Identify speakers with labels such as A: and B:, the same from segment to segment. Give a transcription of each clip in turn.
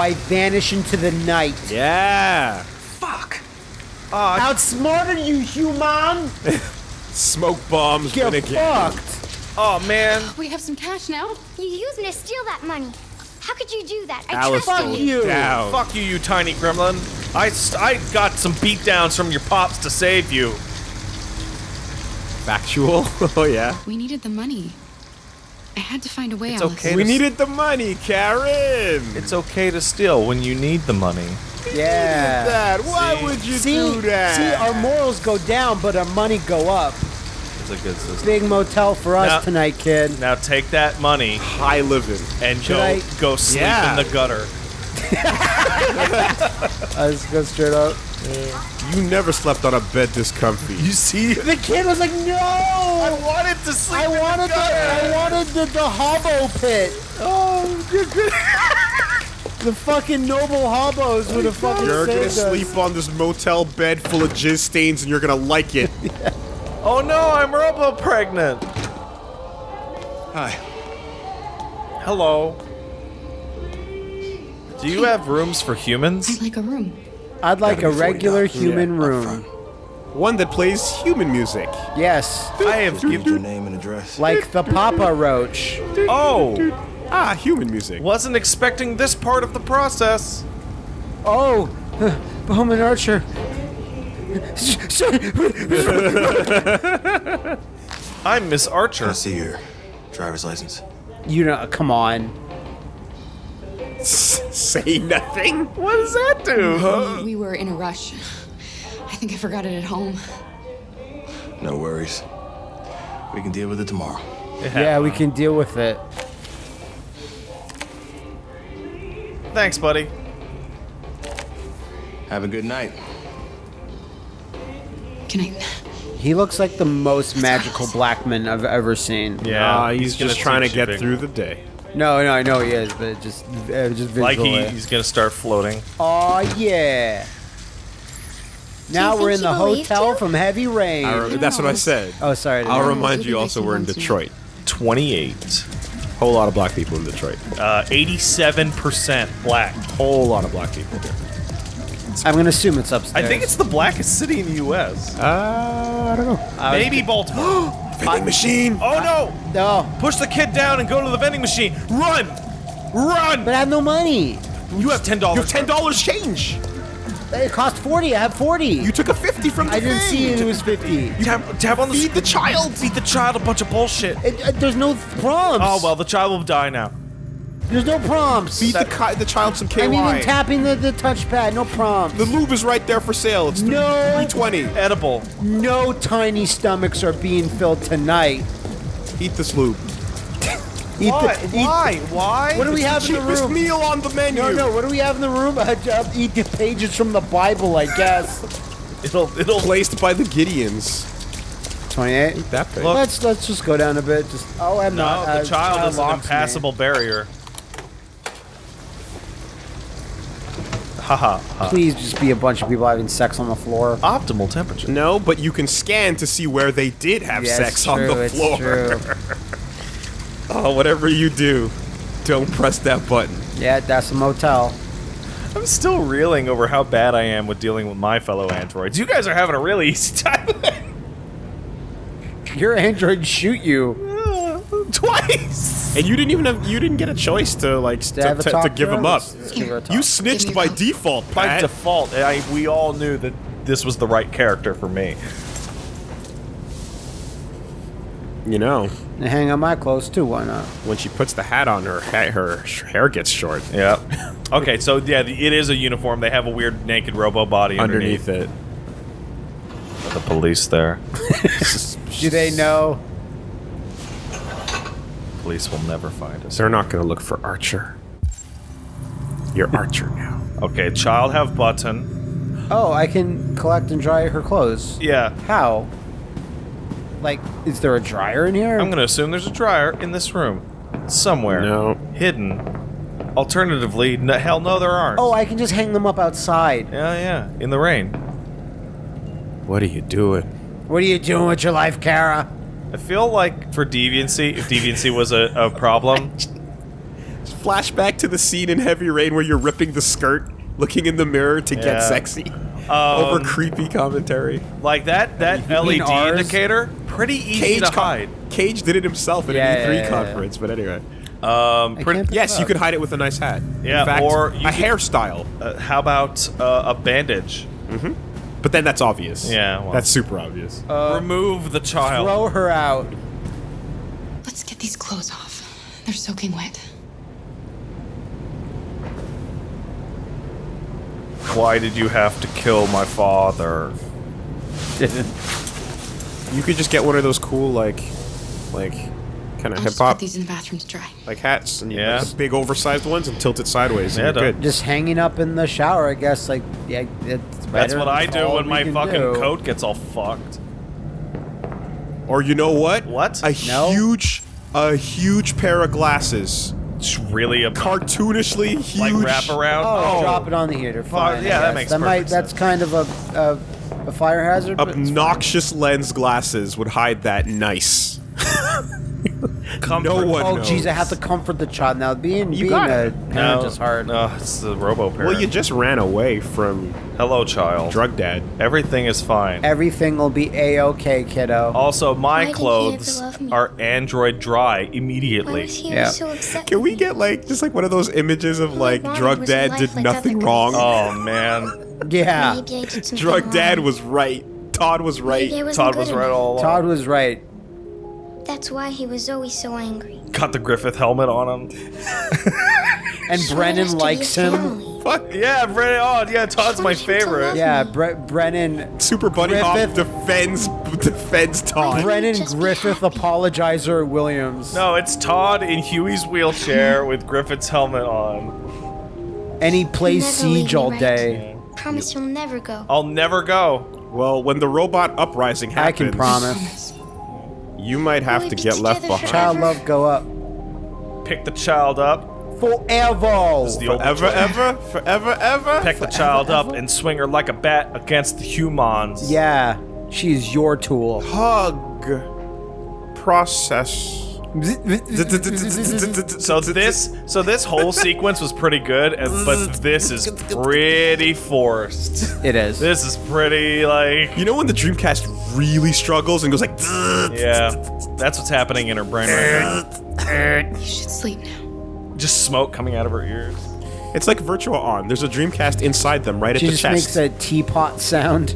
A: I vanish into the night.
B: Yeah.
C: Fuck.
A: Outsmarted you, human!
B: Smoke bombs.
A: Get
B: win again.
A: fucked!
D: Oh man.
E: We have some cash now.
F: You used me to steal that money. How could you do that? I
B: Alice
F: trusted
A: Fuck you!
B: Down.
D: Fuck you, you tiny gremlin. I, st- I got some beatdowns from your pops to save you.
B: Factual. oh yeah.
E: We needed the money. I had to find a way,
D: It's
E: Alice.
D: okay.
B: We needed the money, Karen.
D: It's okay to steal when you need the money.
A: Yeah.
B: that. Why
D: See?
B: would you
A: See,
B: do that?
A: see, our morals go down, but our money go up.
D: It's a good system.
A: Big motel for us
D: Now-
A: tonight, kid.
D: Now take that money
B: high living.
D: and
A: Should
D: go
A: I-
D: go sleep
B: Yeah.
D: in the gutter.
A: Let's go straight up.
B: You never slept on a bed this comfy.
D: You see?
A: The kid was like, "No,
D: I wanted to sleep
A: I
D: in
A: wanted
D: the
A: the. I wanted the, the hobo pit.
D: Oh, you're good.
A: The fucking noble hobos would have fucking
B: You're gonna
A: us.
B: sleep on this motel bed full of jizz stains, and you're gonna like it.
D: oh no, I'm robo pregnant.
C: Hi.
D: Hello. Do you have rooms for humans?
E: I'd like a room.
A: I'd like a regular human
C: up
A: room.
B: One that plays human music.
A: Yes,
D: I have
C: given your name and address.
A: like the Papa Roach.
D: Oh,
B: Ah, human music.
D: wasn't expecting this part of the process.
A: Oh, Bowman Archer.
D: I'm Miss Archer.
C: I see your driver's license?
A: You know, come on.
B: Say nothing.
D: What does that do?
E: We, we were in a rush. I think I forgot it at home.
C: No worries. We can deal with it tomorrow.
A: Yeah, we can deal with it.
D: Thanks, buddy.
C: Have a good night.
E: Can I?
A: He looks like the most magical black man I've ever seen.
B: Ah, he's,
D: gonna
B: just trying to get through the day.
A: No, no, I know he is, but just, uh, just
D: Like
A: visually.
D: he, he's gonna start floating.
A: Oh yeah. Now we're in the hotel
F: you?
A: from heavy rain.
B: I re- that's what I said.
A: oh, sorry. I didn't
B: I'll remind you also we're in. Detroit.
D: Twenty-eight.
B: Whole lot of black people in Detroit.
D: Uh, eighty-seven percent black.
B: Whole lot of black people here.
A: I'm gonna assume it's upstairs.
D: I think it's the blackest city in the U.S.
B: Uh, I don't know.
D: Maybe Baltimore.
B: Vending machine.
D: oh no!
A: No,
D: Push the kid down and go to the vending machine. Run! Run!
A: but I have no money.
D: you have ten dollars.
B: You have ten dollars change.
A: It cost forty. I have forty.
B: You took a fifty from the
A: I didn't
B: thing.
A: see it. It was fifty.
D: You have to have on the
B: Feed the child.
D: Feed the child a bunch of bullshit.
A: It, uh, there's no prompts.
D: Oh well, the child will die now.
A: There's no prompts.
B: Feed the, ki- the child some KY.
A: I'm even tapping the, the touchpad. No prompts.
B: the lube is right there for sale. It's
A: No.
B: three twenty.
D: Edible.
A: no tiny stomachs are being filled tonight.
B: Eat this lube.
A: Eat
D: Why?
A: The, eat-
D: Why? Why?
A: What do we have in the
B: Cheapest
A: room?
B: meal on the menu.
A: No, no. What do we have in the room? Uh, uh, eat the pages from the Bible, I guess.
D: It'll it'll
B: Placed by the Gideons.
A: Twenty-eight.
B: That big.
D: Look.
A: Let's let's just go down a bit. Just oh, I'm
D: No,
A: not.
D: the
A: uh,
D: child is an
A: locks me.
D: impassable barrier. Haha. ha.
A: Please just be a bunch of people having sex on the floor.
D: Optimal temperature.
B: No, but you can scan to see where they did have
A: Yeah,
B: sex
A: it's
B: on
A: true,
B: the
A: it's
B: floor.
A: true.
B: Oh, whatever you do, don't press that button.
A: Yeah, that's a motel.
D: I'm still reeling over how bad I am with dealing with my fellow androids. You guys are having a really easy time.
A: Your android shoot you.
D: Twice.
B: And you didn't even have, you didn't get a choice to like
A: Did I
B: to, to, to give him up.
A: Let's- let's give her a talk.
B: You snitched by
E: a talk.
B: default,
D: By
B: Pat.
D: default, I, we all knew that this was the right character for me.
B: you know,
A: And hang on my clothes too. Why not?
B: when she puts the hat on, her ha- her hair gets short
D: Yep. okay, so yeah, the- it is a uniform. They have a weird naked robo body underneath.
B: underneath it.
D: The police there.
A: Do they know?
D: Police will never find us.
B: They're not gonna look for Archer. You're Archer now.
D: Okay, child have button.
A: Oh, I can collect and dry her clothes.
D: Yeah,
A: How? Like, is there a dryer in here?
D: I'm gonna assume there's a dryer in this room. Somewhere.
B: No.
D: Hidden. Alternatively, n hell no there aren't.
A: Oh, I can just hang them up outside.
D: Yeah, yeah. In the rain.
B: What are you doing?
A: What are you doing with your life, Kara?
D: I feel like for deviancy, if deviancy was a, a problem,
B: Flashback to the scene in Heavy Rain where you're ripping the skirt, looking in the mirror to
D: Yeah.
B: get sexy.
D: Um,
B: Over creepy commentary.
D: Like that that LED
A: ours?
D: indicator, pretty easy
B: Cage,
D: to
B: co-
D: hide.
B: Cage did it himself at
A: Yeah,
B: an E3
A: yeah, yeah, yeah.
B: conference, but anyway.
D: Um,
A: I
D: pretty,
B: Yes, you could hide it with a nice hat.
D: Yeah,
B: In fact,
D: or
B: a
D: could-
B: hairstyle.
D: uh, how about uh, a bandage?
B: But then that's obvious.
D: Yeah, well.
B: That's super obvious.
D: Uh, Remove the child.
A: Throw her out.
E: Let's get these clothes off. They're soaking wet.
D: Why did you have to kill my father?
B: You could just get one of those cool, like, like, kind of
E: I'll
B: hip
E: just put
B: hop,
E: these in the bathroom to dry.
B: like hats, and
D: Yeah.
B: like big oversized ones, and tilt it sideways.
D: Yeah,
B: and you're
D: don't-
B: good.
A: Just hanging up in the shower, I guess. Like, yeah, it's
D: That's what I do when my fucking
A: do.
D: coat gets all fucked.
B: Or you know what?
D: What?
B: A
A: No.
B: huge, a huge pair of glasses,
D: It's really a
B: cartoonishly huge.
D: like wraparound.
A: Oh, oh, drop it on the heater. Fine. I
D: yeah, that
A: guess.
D: makes
A: that might.
D: perfect
A: That's kind of a a, a fire hazard. but it's fine.
B: Obnoxious lens glasses would hide that nice.
D: Comfort.
B: No one
A: Oh,
B: knows.
A: jeez, I have to comfort the child now. Being
B: You
A: being
B: got
A: a
B: it.
A: parent is hard.
D: No, it's the robo parent.
B: Well, you just ran away from
D: Hello, child.
B: drug dad.
D: Everything is fine.
A: Everything will be a okay, kiddo.
D: Also, my
F: did he
D: clothes
F: ever love me?
D: are Android dry
F: Why
D: immediately.
F: was he
A: Yeah.
F: so upset?
B: Can we get like just like one of those images of like drug dad did
F: like
B: nothing wrong?
D: Oh man,
A: yeah,
F: Maybe I did something
B: Drug dad
F: wrong.
B: was right. Todd was right.
F: Wasn't
D: Todd was right all along.
A: Todd was right.
F: That's why he was always so angry.
D: Got the Griffith helmet on him.
A: And
F: So
A: Brennan
F: has to be
A: likes him.
F: family.
B: Fuck
D: Yeah, Brennan. Oh, yeah, Todd's my
F: Told to
D: favorite.
A: Yeah, Bre- Brennan.
B: Super Buddy Hop
A: Griffith.
B: defends defends Todd.
A: Brennan Griffith. Apologizer Williams.
D: No, it's Todd in Huey's wheelchair with Griffith's helmet on.
A: And he plays Siege
F: me,
A: all
F: right?
A: day.
F: Promise you'll never go.
D: I'll never go.
B: Well, when the robot uprising happens, I
A: can promise.
E: Promise.
B: you might have
F: We'll
B: to get left behind.
A: Child love go up.
D: Pick the child up.
A: Forever.
D: the old
B: Forever, ever, forever, ever.
D: Pick the child up and swing her like a bat against the humans.
A: Yeah, she's your tool.
B: Hug. Process.
D: So this, so this whole sequence was pretty good, and, but this is pretty forced.
A: It is.
D: This is pretty like,
B: You know when the Dreamcast really struggles and goes like,
D: yeah, that's what's happening in her brain right now.
E: You should sleep now.
D: now. Just smoke coming out of her ears.
B: it's like Virtual On. There's a Dreamcast inside them, right
A: she
B: at the
A: just
B: chest.
A: makes a teapot sound.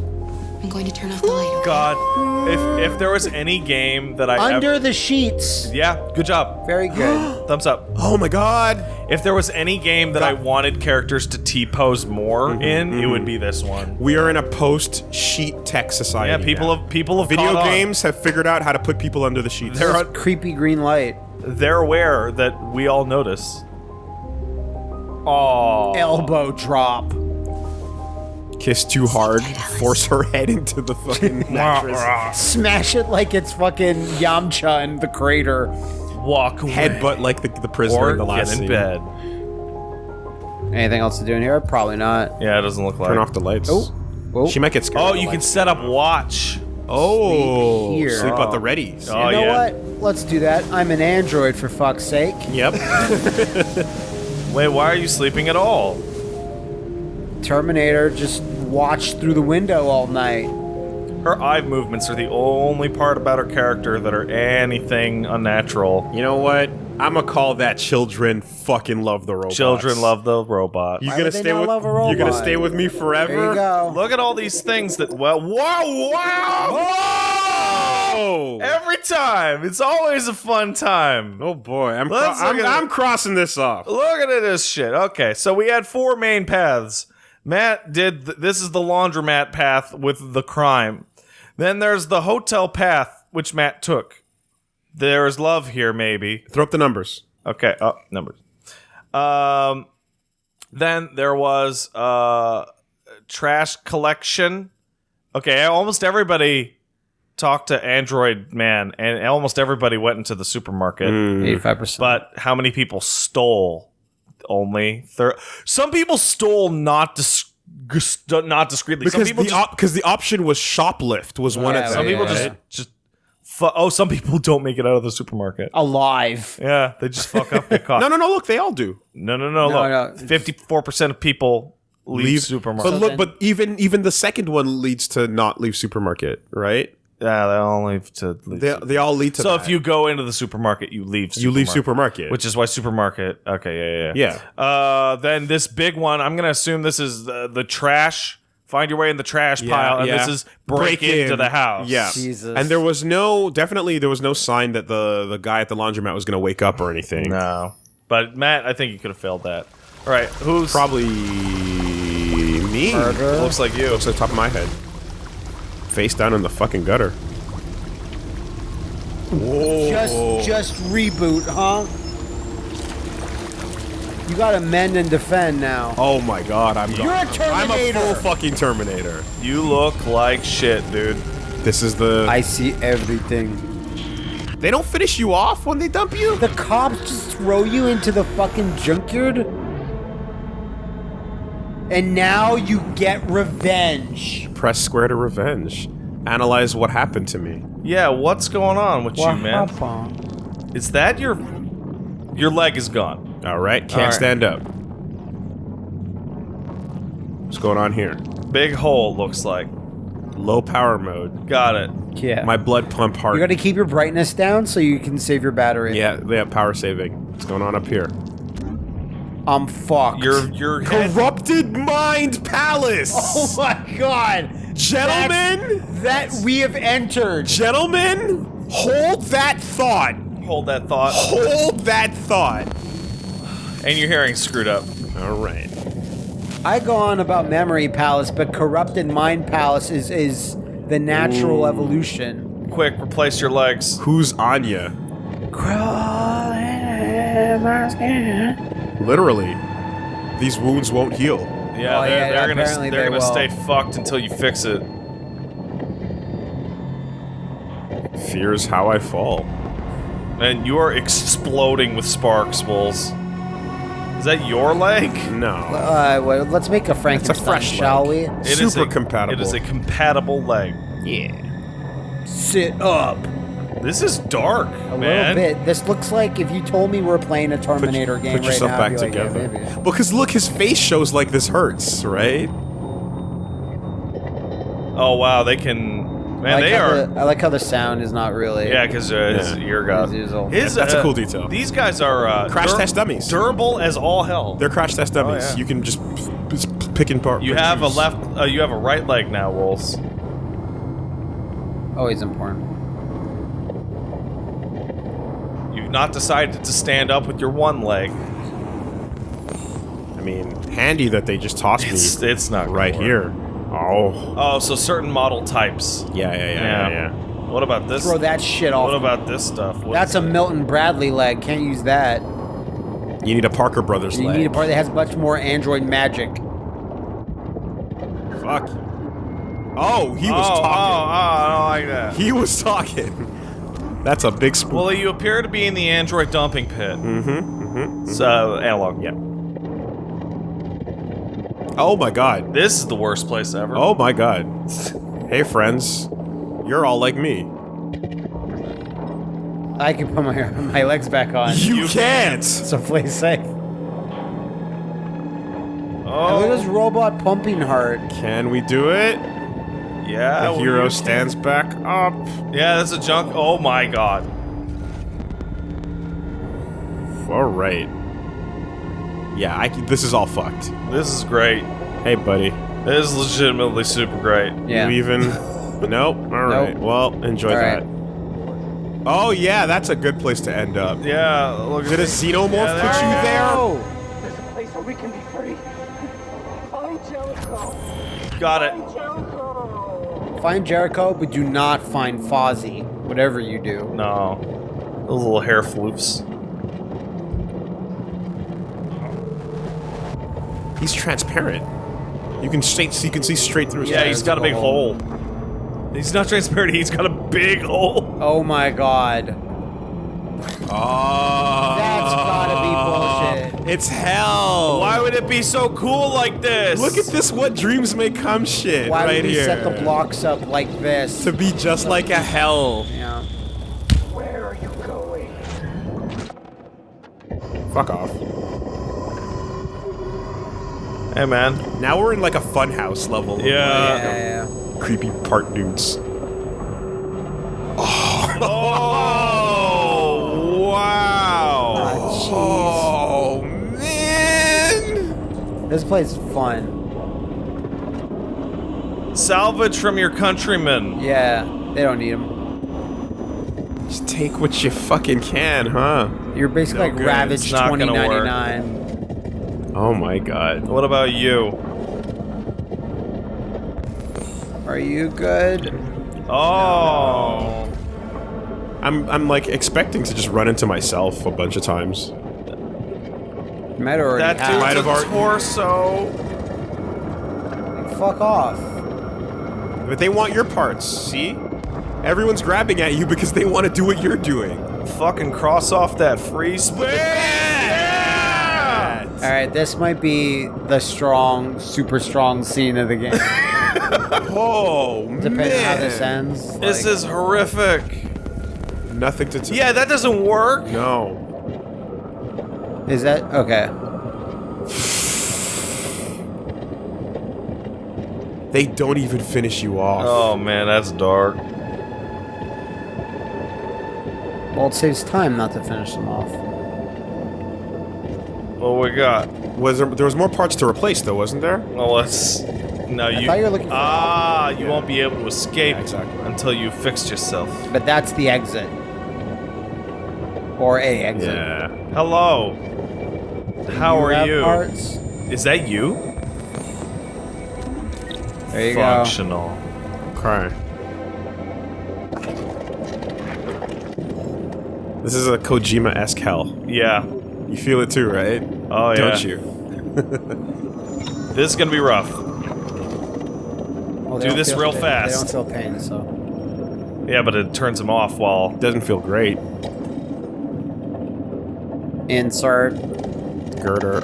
E: I'm going to turn off the light. Okay?
D: God, if if there was any game that I
A: Under
D: ever,
A: the sheets.
D: yeah, good job,
A: Very good.
D: thumbs up.
B: oh my god.
D: If there was any game that I wanted characters to T pose more mm-hmm, in, it would mm-hmm. be this one.
B: We are in a post-sheet tech society.
D: Yeah, people
B: now.
D: have people have
B: Video
D: caught on.
B: games have figured out how to put people under the sheets.
D: They're
A: This creepy green light.
D: they're aware that we all notice. Oh,
A: Elbow drop.
B: Kiss too hard, force her head into the fucking mattress.
A: Smash it like it's fucking Yamcha in the crater.
D: walk away.
B: Headbutt like the, the prisoner
D: or
B: in the last
D: get in
B: scene.
D: bed.
A: Anything else to do in here? Probably not.
D: Yeah, it doesn't look like.
B: Turn off the lights.
A: Oh. Oh.
B: She might get scared.
D: Oh, you can set up watch.
B: Oh,
A: Sleep here.
B: sleep at the readies.
D: Oh,
A: you know
D: yeah.
A: what? Let's do that. I'm an android for fuck's sake.
B: Yep.
D: Wait, why are you sleeping at all?
A: Terminator just watched through the window all night.
D: Her eye movements are the only part about her character that are anything unnatural.
B: you know what? I'm gonna call that children fucking love the robot.
D: Children love the robot.
B: You
A: Why
B: gonna
A: would they
B: stay
A: not
B: with?
A: love a
B: You're gonna stay with me forever.
A: There you go.
D: Look at all these things that well, wow, wow,
B: Oh.
D: Every time, it's always a fun time.
B: Oh boy, I'm cro- I'm, I'm crossing this off.
D: Look at this shit. Okay, so we had four main paths. Matt did th- this is the laundromat path with the crime. Then there's the hotel path, which Matt took. There's love here, maybe.
B: Throw up the numbers.
D: Okay, up numbers. Um, then there was uh, trash collection. Okay, almost everybody talked to Android Man, and almost everybody went into the supermarket.
B: Hmm.
A: Eighty-five percent.
D: But how many people stole? Only thir- Some people stole not dis- not discreetly. Some
B: Because
D: people
B: the
D: just,
B: op- because the option was shoplift was one
A: Yeah,
B: of them.
D: some people
A: yeah,
D: just
A: yeah.
D: just Fu- oh, some people don't make it out of the supermarket.
A: Alive.
D: Yeah, they just fuck up. Get caught.
B: No, no, no. Look, they all do.
D: no, no, no.
A: No,
D: look, fifty-four percent of people leave, supermarket.
B: But look,
A: then-
B: but even even the second one leads to not leave supermarket, right?
D: Yeah, they all leave to leave.
B: They they all lead to.
D: so
B: that.
D: if you go into the supermarket, you leave.
B: you leave
D: supermarket,
B: supermarket,
D: which is why supermarket. Okay, yeah, yeah,
B: yeah,
D: yeah. Uh, then this big one, I'm gonna assume this is the, the trash. Find your way in the trash pile, and this is break, into
B: in.
D: the house.
B: Yeah,
A: Jesus.
B: and there was no definitely there was no sign that the the guy at the laundromat was going to wake up or anything.
D: No, but Matt, I think you could have failed that. All right, who's
B: Probably me.
A: Murder.
D: looks like you?
B: Looks like the top of my head. Face down in the fucking gutter. Whoa.
A: Just just reboot, huh? You gotta mend and defend now.
B: Oh my god, I'm
A: You're a
B: I'm a full fucking Terminator.
D: You look like shit, dude.
B: This is the.
A: I see everything.
B: they don't finish you off when they dump you.
A: The cops just throw you into the fucking junkyard? And now you get revenge.
B: Press square to revenge. Analyze what happened to me.
D: Yeah, what's going on with you, man?
A: happened?
D: Is that your your leg is gone?
B: All right, can't
D: All right.
B: stand up. What's going on here?
D: Big hole looks like.
B: Low power mode.
D: Got it.
A: Yeah.
B: My blood pump hard.
A: you gotta keep your brightness down so you can save your battery.
B: yeah, they have power saving. What's going on up here?
A: I'm fucked.
D: Your your head.
B: Corrupted Mind Palace!
A: Oh my god!
B: Gentlemen!
A: That we have entered.
B: Gentlemen, hold that thought.
D: Hold that thought.
B: Hold that thought.
D: And your hearing screwed up.
B: All right.
A: I go on about Memory Palace, but Corrupted Mind Palace is is the natural evolution.
D: Quick, replace your legs.
B: Who's Anya?
A: Crawling in my skin.
B: Literally, these wounds won't heal.
D: Yeah,
A: Oh,
D: they're,
A: yeah,
D: they're gonna they're
A: they
D: gonna stay fucked until you fix it.
B: Fear's how I fall.
D: And you are exploding with sparks, Wolves. Is that your leg?
B: No.
A: Uh, well, let's make a Frankenstein,
B: fresh
A: shall
B: leg.
A: we?
D: It is
B: Super
D: a-
B: compatible.
D: It is a compatible leg.
B: Yeah.
A: Sit up.
D: This is dark,
A: A
D: man.
A: little bit. This looks like if you told me we're playing a Terminator game
B: Put
A: right
B: yourself
A: now.
B: back
A: I'd be like, yeah,
B: together.
A: maybe.
B: Because look, his face shows like this hurts, right?
D: Oh wow, they can.
A: I
D: Man,
A: like
D: they
A: how
D: are.
A: The, I like how the sound is not really.
D: Yeah, because uh, his
B: Yeah.
D: ear got.
A: His ear's all-
D: His,
B: That's a cool detail.
D: These guys are uh,
B: Crash test dummies.
D: Durable as all hell.
B: They're crash test dummies.
D: Oh, yeah.
B: You can just, p- just pick and part.
D: you have a left. Uh, you have a right leg now, Wolves.
A: Always important.
D: You've not decided to stand up with your one leg.
B: I mean, handy that they just tossed
D: It's
B: me
D: it's not
B: right
D: work.
B: here. Oh.
D: Oh, so certain model types.
B: Yeah, yeah, yeah,
D: Yeah.
B: yeah. yeah.
D: What about this?
A: Throw that shit off.
D: What about this stuff? What
A: That's a
D: it?
A: Milton Bradley leg. Can't use that.
B: You need a Parker Brothers
A: You
B: leg.
A: need a part that has much more android magic.
B: Fuck. Oh, he was
D: oh, oh
B: talking.
D: Oh, oh, I don't like that.
B: He was talking. That's a big spook.
D: Well, you appear to be in the android dumping pit. Mm-hmm. Mm-hmm. So analog.
B: yeah. Oh my god.
D: This is the worst place ever.
B: Oh my god. Hey friends. You're all like me.
A: I can put my my legs back on.
B: You, can't.
A: So play safe.
D: Oh,
A: Look at this robot pumping heart.
B: Can we do it?
D: Yeah.
B: The hero
D: you-
B: stands back up.
D: Yeah, that's a junk. Oh my god.
B: All right. Yeah, I, c- this is all fucked.
D: This is great.
B: Hey, buddy.
D: This is legitimately super great.
A: Yeah.
B: You even? nope. All right.
A: Nope.
B: Well, enjoy
A: All
B: that.
A: right.
B: Oh yeah, that's a good place to end up.
D: Yeah, look
B: Did a
D: at
B: xenomorph
D: Yeah,
B: put you
D: there
B: there?
A: Oh,
G: There's a place where we can be free. Find Jericho.
D: Got it.
G: Find Jericho.
A: but do not find Fozzie. Whatever you do.
D: No. Those little hair floofs.
B: He's transparent. You can straight. You can see straight through his
D: Yeah, he's got a big hole. He's not transparent, he's got a big hole.
A: Oh my god.
B: Oh,
A: That's gotta be bullshit.
B: It's hell.
D: Why would it be so cool like this?
B: Look at this what dreams may come shit
A: Why would he
B: here.
A: set the blocks up like this?
B: To be just like a hell.
A: Yeah. Where are you going?
B: Fuck off.
D: Hey man.
B: Now we're in like a funhouse level.
D: Yeah.
A: yeah.
B: yeah. Creepy part dudes.
D: oh.
B: oh.
A: This place is fun.
D: Salvage from your countrymen.
A: Yeah, they don't need them.
B: Just take what you fucking can, huh?
A: You're basically
D: No
A: like
D: good.
A: Ravage
D: It's not gonna work.
A: 2099.
B: Oh my god.
D: What about you?
A: Are you good?
D: Oh.
B: I'm I'm like expecting to just run into myself a bunch of times.
A: Might already
D: That
A: have.
B: Might
D: dude's
B: have
D: a
B: already-
D: torso.
A: Fuck off.
B: But they want your parts, see? Everyone's grabbing at you because they want to do what you're doing.
D: Fucking cross off that free space. Yeah!
A: All right, this might be the strong, super strong scene of the game.
B: Oh,
A: Depending on how this ends.
D: This
A: like-
D: is horrific.
B: Nothing to t-
D: Yeah, that doesn't work.
B: No.
A: Is that okay?
B: They don't even finish you off.
D: Oh man, that's dark.
A: Well, it saves time not to finish them off.
D: What we got?
B: Was there, there was more parts to replace though, wasn't there?
D: Well, let's. No, you.
A: thought you were looking for-
D: ah, you won't be able to escape
B: Yeah, exactly.
D: until you fixed yourself.
A: But that's the exit. Or a exit.
B: Yeah.
D: Hello. How are
A: have
D: you?
A: Parts?
D: Is that you?
A: There you go.
D: Functional.
B: Okay. This is a Kojima-esque hell.
D: Yeah.
B: You feel it too, right?
D: Oh yeah.
B: Don't you?
D: This is gonna be rough.
A: Well,
D: Do this real
A: they-
D: fast.
A: They don't feel pain, so.
D: Yeah, but it turns him off while.
B: Doesn't feel great.
A: Insert.
B: Girder.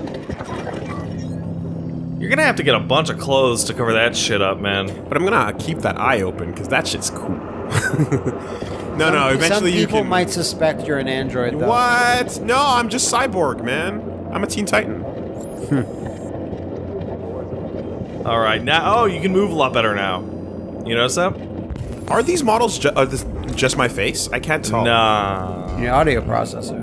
D: You're gonna have to get a bunch of clothes to cover that shit up, man.
B: But I'm gonna keep that eye open because that shit's cool. no, no. Eventually
A: some
B: you can.
A: might suspect you're an android, though.
B: What? No, I'm just cyborg, man. I'm a Teen Titan.
D: All right, now. Oh, you can move a lot better now. You notice that?
B: Are these models ju- are this just my face? I can't tell.
D: Nah.
A: Your audio processor.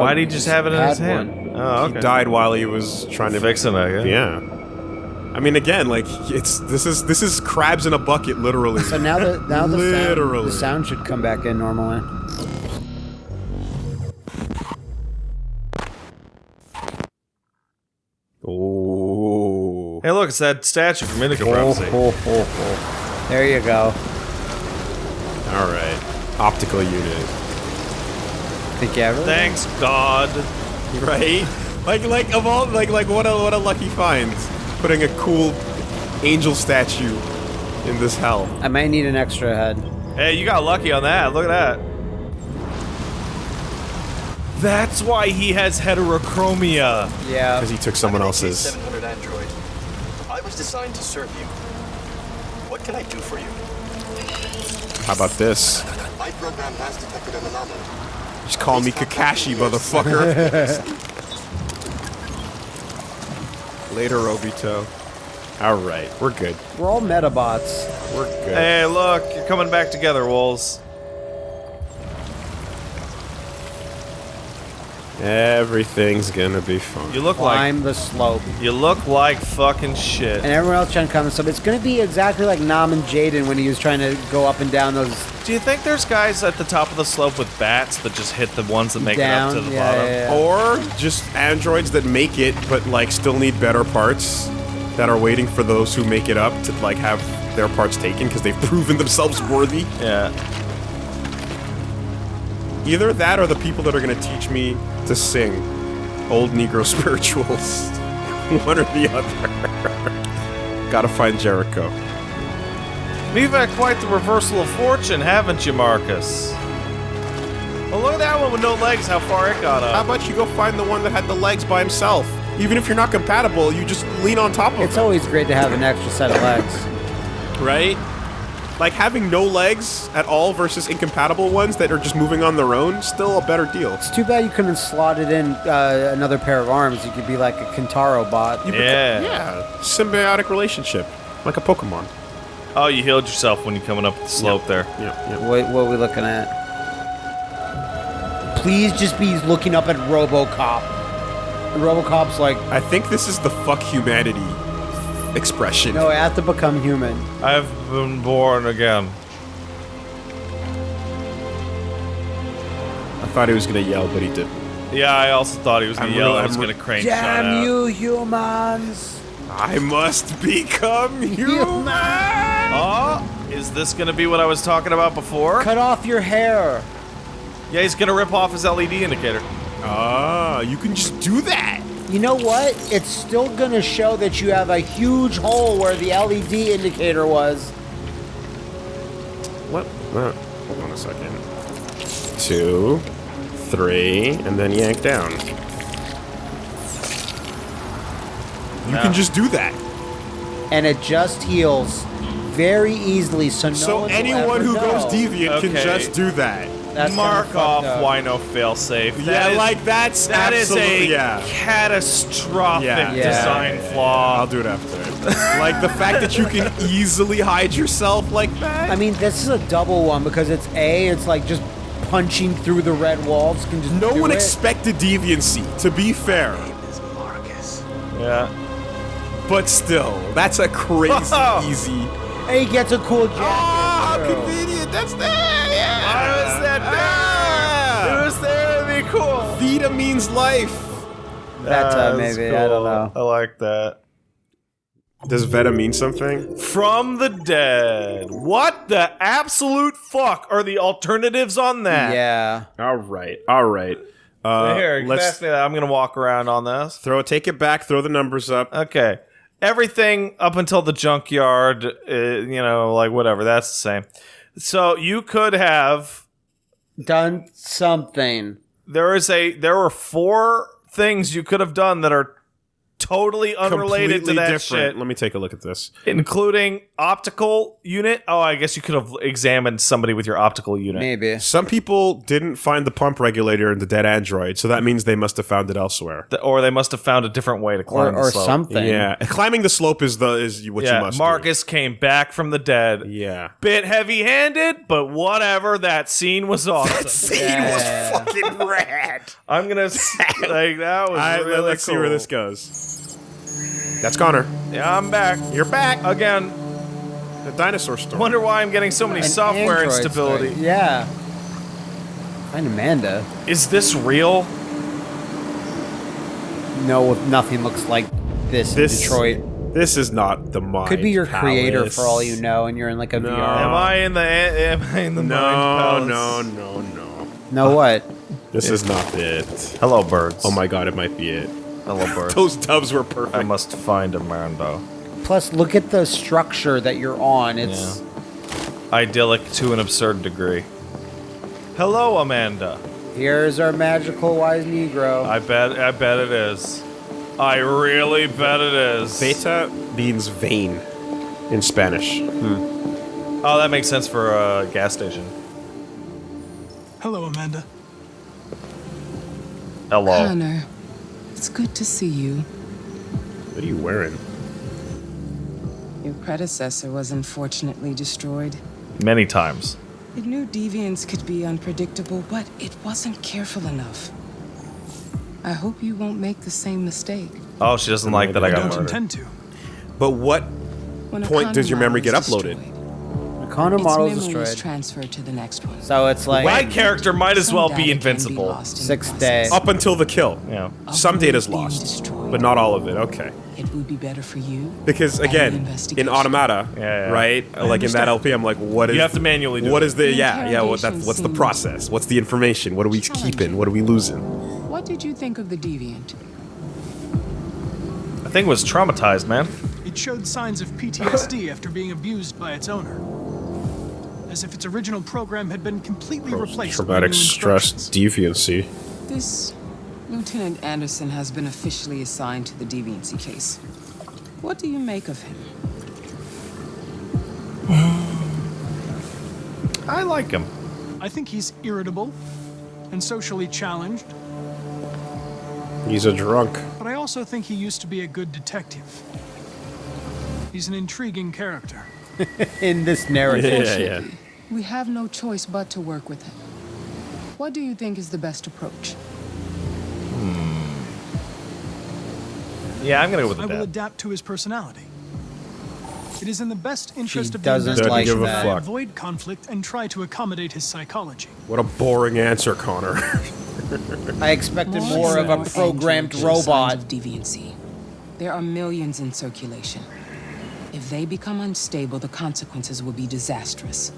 D: Why did he um, just have it in his hand? Oh,
B: He died while he was trying to
D: Fixing it. Yeah.
B: Yeah. I mean, again, like it's this is this is crabs in a bucket, literally.
A: So now the now the sound, the sound should come back in normally.
B: Oh.
D: Hey, look, it's that statue from Indigo
A: Oh,
D: Prophecy.
A: ho, ho, ho. There you go.
B: All right. Optical unit.
A: Think you ever?
D: Thanks, God.
B: Right? Like like of all like like what a what a lucky find. Putting a cool angel statue in this hell.
A: I might need an extra head.
D: Hey, you got lucky on that. Look at that. That's why he has heterochromia.
A: Yeah.
B: Because he took someone else's.
H: 700 android. I was designed to serve you. What can I do for you?
B: How about this?
H: My program has detected an anomaly.
B: Just call me Kakashi, motherfucker. Later, Obito. All right, we're good.
A: We're all Medabots.
B: We're good.
D: Hey, look, you're coming back together, Wolves.
B: Everything's gonna be fine.
D: You look like
A: Climb the slope.
D: you look like fucking shit.
A: And everyone else trying to come. the slope. It's going to be exactly like Nam and Jaden when he was trying to go up and down those
D: Do you think there's guys at the top of the slope with bats that just hit the ones that make
A: down.
D: it up to the
A: yeah,
D: bottom?
A: yeah, yeah.
B: Or just androids that make it, but like still need better parts that are waiting for those who make it up to like have their parts taken because they've proven themselves worthy.
D: Yeah.
B: Either that or the people that are gonna teach me to sing old Negro spirituals. One or the other. Gotta find Jericho.
D: You've had quite the reversal of fortune, haven't you, Marcus? Well, look at that one with no legs, how far it got up.
B: How about you go find the one that had the legs by himself? Even if you're not compatible, you just lean on top of him.
A: It's
B: him,
A: always great to have an extra set of legs.
B: right? Like having no legs at all versus incompatible ones that are just moving on their own. Still a better deal.
A: It's too bad you couldn't slot it in uh, another pair of arms. You could be like a Kentaro bot.
D: Yeah.
B: Yeah, symbiotic relationship, like a Pokemon.
D: Oh, you healed yourself when you're coming up the slope there.
B: Yeah, yeah.
A: What, what are we looking at? Please just be looking up at RoboCop. And RoboCop's like,
B: I think this is the fuck humanity expression.
A: no, I have to become human.
D: I've been born again.
B: I thought he was gonna yell, but he didn't.
D: Yeah, I also thought he was gonna
B: I'm
D: yell.
B: real-
D: I was gonna
B: re-
D: crane shot
A: Damn you, humans!
B: I must become human.
D: Oh, is this gonna be what I was talking about before?
A: Cut off your hair.
D: Yeah, he's gonna rip off his LED indicator.
B: Ah, you can just do that.
A: You know what? It's still gonna show that you have a huge hole where the LED indicator was.
B: What? Uh, hold on a second. Two, three, and then yank down. You
D: Yeah.
B: can just do that.
A: And it just heals very easily, so no
B: so
A: one will
B: anyone
A: ever
B: who
A: know.
B: goes deviant can just do that.
A: That's kinda
D: Mark
A: fucked
D: off
A: up.
D: Wino failsafe.
B: yeah,
D: That is-
B: like that's
D: that is a
B: yeah.
D: catastrophic
B: Yeah.
A: Yeah.
D: design flaw.
B: I'll do it after. like the fact that you can easily hide yourself like that.
A: I mean, this is a double one because it's A, it's like just punching through the red walls can just
B: no
A: do
B: one
A: it.
B: expected deviancy. To be fair,
D: Yeah.
B: but still, that's a crazy easy.
A: And he gets a cool jacket.
B: Ah,
A: too.
B: convenient. That's there. Vita means life.
A: Veta,
D: That's
A: maybe. I don't know.
D: I like that.
B: Does Veta mean something?
D: From the dead. What the absolute fuck are the alternatives on that?
A: Yeah.
B: All right. All right. Uh,
D: Here,
B: let's
D: pass me that. I'm gonna walk around on this.
B: throw. Take it back. Throw the numbers up.
D: Okay. Everything up until the junkyard, uh, you know, like whatever, that's the same. So you could have
A: Done something.
D: There is a there were four things you could have done that are totally unrelated
B: Completely
D: to that
B: different.
D: shit,
B: Let me take a look at this.
D: including optical unit. Oh, I guess you could have examined somebody with your optical unit.
A: Maybe.
B: Some people didn't find the pump regulator in the dead android, so that means they must have found it elsewhere.
D: Th- Or they must have found a different way to
A: Or,
D: climb the
A: or something.
B: Yeah, climbing the slope is the is what you
D: Yeah,
B: must.
D: Marcus came back from the dead.
B: Yeah.
D: Bit heavy-handed, but whatever. That scene was awesome.
B: That scene
A: Yeah.
B: was fucking rad.
D: I'm gonna s- like that was
B: All right,
D: really
B: let's see where this goes. That's Connor.
D: Yeah, I'm back
B: You're back.
D: again.
B: The dinosaur story.
D: Wonder why I'm getting so many
A: An
D: software
A: Android
D: instability.
A: story. Yeah. Find Amanda.
D: Is this real?
A: No, nothing looks like this,
B: This-
A: in Detroit.
B: This is not the mind.
A: Could be your creator for all you know, and you're in like a
B: No.
A: VR.
D: Am I in the am I in the
B: No,
D: mind
B: no,
D: palace?
B: no, no.
A: No, what?
B: This is not it.
D: Hello, birds.
B: Oh my god, it might be it.
D: Hello.
B: Those dubs were perfect.
D: I must find Amanda.
A: Plus, look at the structure that you're on. It's
D: Idyllic to an absurd degree. Hello, Amanda.
A: here's our magical wise Negro.
D: I bet. I bet it is. I really bet it is.
B: Veta means vein in Spanish. Hmm.
D: Oh, that makes sense for a gas station.
I: Hello, Amanda.
D: Hello.
J: Connor, it's good to see you.
B: What are you wearing?
J: Your predecessor was unfortunately destroyed.
D: Many times.
J: It knew deviants could be unpredictable, but it wasn't careful enough. I hope you won't make the same mistake.
D: Oh, she doesn't like that I
I: I
D: got
I: don't
D: murdered.
I: intend to.
B: But what
J: When
B: point does your memory get uploaded?
J: destroyed,
A: the Condom
J: Its
A: model
J: memory
A: is
J: is
A: destroyed.
J: transferred to the next one.
A: So it's like
D: My character might as well be invincible.
J: lost in the
A: Sixth
J: process.
A: day.
B: Up until the kill.
D: Yeah.
B: Some
J: Of
B: data's
J: being
B: lost,
J: destroyed.
B: but not all of it. Okay.
J: It would be better for you.
B: Because again, in. Automata,
D: Yeah, yeah.
B: right? Like in that
I: understand.
B: LP, I'm like, what is?
D: You have to manually do
B: What
D: it.
B: is the?
J: The
B: Yeah, yeah. What that's what's the process? What's the information? What are we keeping? What are we losing?
J: What did you think of the deviant?
D: I think it was traumatized, man.
I: It showed signs of PTSD after being abused by its owner. As if its original program had been completely replaced.
B: Traumatic stress
I: instructions.
B: deviancy.
J: This Lieutenant Anderson has been officially assigned to the deviancy case. What do you make of him?
D: I like him.
I: I think he's irritable and socially challenged,
B: He's a drunk.
I: but I also think he used to be a good detective. He's an intriguing character.
A: In this narrative.
B: Yeah, yeah.
J: We have no choice but to work with him. What do you think is the best approach? Hmm.
D: Yeah, I'm gonna go with
I: I
D: the
I: will adapt to his personality. It is in the best interest of
A: doesn't
I: the
B: like
I: investigation
B: that.
I: that I
B: fuck.
I: avoid conflict and try to accommodate his psychology.
B: What a boring answer, Connor.
A: I expected more of a programmed
J: you show signs
A: robot.
J: of deviancy. There are millions in circulation. If they become unstable, the consequences will be disastrous.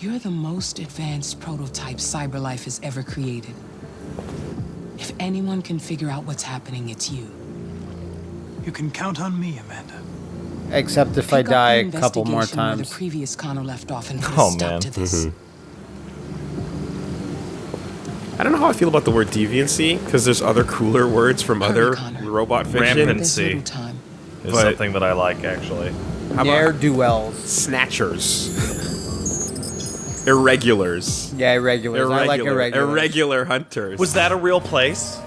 J: You're the most advanced prototype CyberLife has ever created. If anyone can figure out what's happening, it's you.
I: You can count on me, Amanda.
A: Except if I
J: Pick up
A: die a couple more times.
J: The previous Connor left off and put
D: Oh,
J: stop
D: man.
J: to this. Mm-hmm.
B: I don't know how I feel about the word deviancy because there's other cooler words from
J: Hurry,
B: other
J: Connor.
B: robot fiction.
D: Rampant. Is
B: But-
D: something that I like actually.
B: How
A: Ne'er
B: about
A: do wells.
B: snatchers? Irregulars.
A: Yeah, irregulars. I like
B: Irregular.
A: irregulars.
B: Irregular hunters.
D: Was that a real place?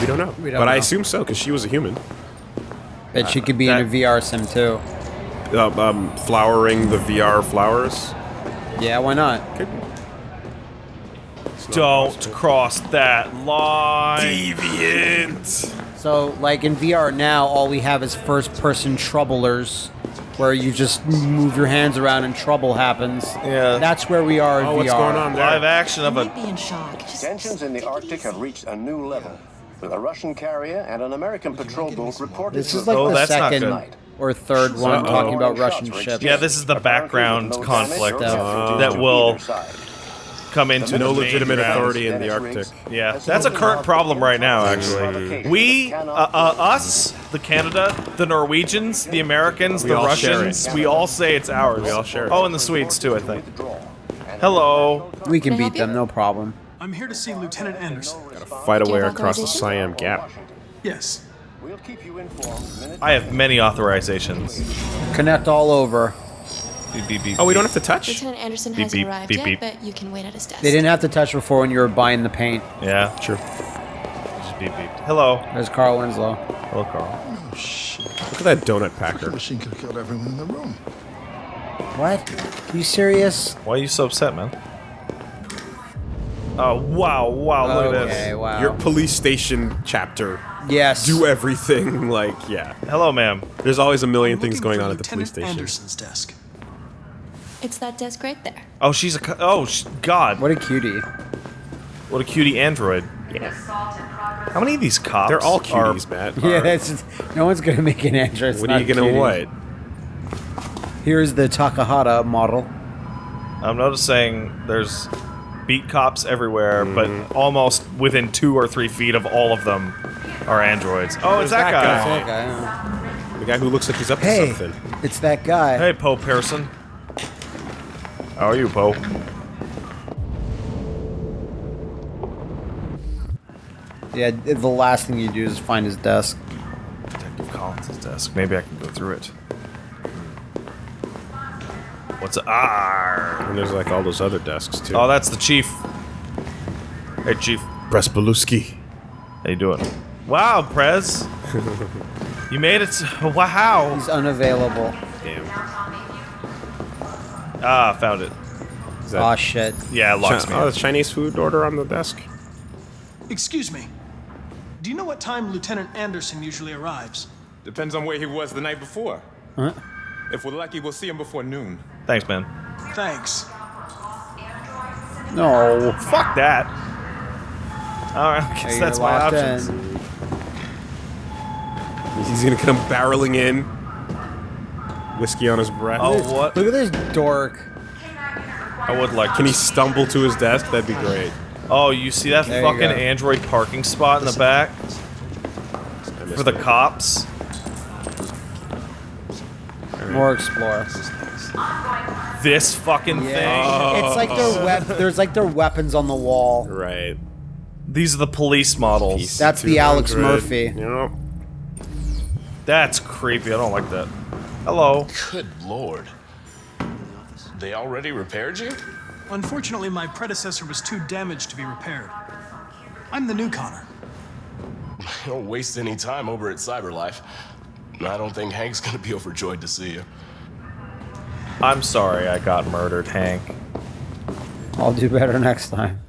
B: We don't know.
A: We don't
B: but I assume so because she was a human.
A: Bet she could be in a VR sim too.
B: Uh, um, flowering the VR flowers.
A: Yeah, why not?
B: Could be.
D: Don't cross that line.
B: Deviant.
A: So, like in VR now, all we have is first-person troublers, where you just move your hands around and trouble happens.
D: Yeah.
A: That's where we are in
B: Oh,
A: VR.
B: what's going on there?
D: Live action of a.
E: Might be in shock. Just
H: Tensions in the
E: it
H: Arctic have reached a new level, with a Russian carrier and an American patrol boat reported
A: This is like
D: Oh,
A: the
D: that's
A: second or third one
B: Uh-oh.
A: talking about Russian ships.
D: Yeah, this is the background
H: Apparently with no damage
D: conflict
H: or
D: that will
H: either side.
D: Come into
B: No
D: main
B: legitimate
D: ground.
B: authority in the Arctic.
D: Yeah, that's a current problem right now, actually. We, uh, uh, us, the Canada, the Norwegians, the Americans,
B: We
D: the Russians, we all say it's ours.
B: We all share it.
D: Oh, and the Swedes too, I think. Hello.
A: We can
E: Can
A: beat them, no problem.
I: I'm here to see Lieutenant Anderson.
B: Fight
E: Do you
B: away
E: have
B: across the? Siam Gap.
I: Yes.
H: We'll keep you informed
D: I have many authorizations.
A: Connect all over.
D: Beep, beep, beep,
B: Oh, we don't have to touch.
E: Lieutenant Anderson
D: Beep,
E: hasn't
D: beep,
E: arrived
D: beep,
E: yet,
D: beep.
E: but you can wait at his desk.
A: They didn't have to touch before when you were buying the paint.
D: Yeah,
B: True.
D: just beep beep. Hello.
A: There's Carl Winslow.
D: Hello, Carl. Oh, Shit.
B: Look at that donut packer.
C: machine could have killed everyone in the room.
A: What? Are you serious?
D: Why are you so upset, man? Oh, wow, wow, look at this.
A: wow.
B: Your police station chapter.
A: yes.
B: Do everything like yeah.
D: Hello, ma'am.
B: There's always a million
I: I'm
B: things going on at the police
I: Lieutenant
B: station.
I: Anderson's desk.
E: It's that desk right there.
D: Oh, she's a. co- Oh, sh- God.
A: What a cutie.
D: What a cutie android. How many of these cops?
B: They're all
D: are-
B: cuties, Matt.
A: Yeah, that's just, no one's gonna make an entrance.
B: What are you gonna what?
A: Here's the Takahata model.
D: I'm noticing there's beat cops everywhere,
B: Mm-hmm.
D: but almost within two or three feet of all of them are androids. Oh, it's that,
B: that
D: guy.
B: guy.
A: Okay, yeah.
B: The guy who looks like he's up to
A: Hey,
B: something.
A: it's that guy.
D: Hey, Poe Pearson. How are you, Poe?
A: Yeah, the last thing you do is find his desk.
D: Detective Collins' desk. Maybe I can go through it. What's a ah?
B: And there's like all those other desks too.
D: Oh, that's the chief. Hey, chief.
B: Prespaluski.
D: How you doing? Wow, Prez. you made it. Wow.
A: He's unavailable.
B: Damn.
D: Ah, found it.
B: that
A: Aw, shit.
D: Yeah, it locks
B: Chi-
D: me.
B: oh,
D: in.
B: the Chinese food order on the desk?
I: Excuse me. Do you know what time Lieutenant Anderson usually arrives?
K: Depends on where he was the night before.
A: Huh?
K: If we're lucky, we'll see him before noon.
D: Thanks, man.
I: Thanks.
A: No.
D: Fuck that. All right, I guess
A: Hey,
D: that's my options.
A: in.
B: He's gonna come barreling in. Whiskey on his breath.
D: Oh, what?
A: Look at this dork.
D: I would like.
B: Can he stumble to his desk? That'd be great.
D: Oh, you see that
A: There
D: fucking android parking spot in the back for the
B: it.
D: cops?
A: More explore.
D: This fucking thing.
A: Yeah. It's like their oh. wep- There's like their weapons on the wall.
B: Right.
D: These are the police models.
B: PC
A: That's the Alex
B: 200.
A: Murphy.
B: Yep.
D: That's creepy. I don't like that. Hello.
C: Good lord. They already repaired you?
I: Unfortunately, my predecessor was too damaged to be repaired. I'm the new Connor.
L: Don't waste any time over at CyberLife. I don't think Hank's gonna be overjoyed to see you.
D: I'm sorry I got murdered, Hank.
A: I'll do better next time.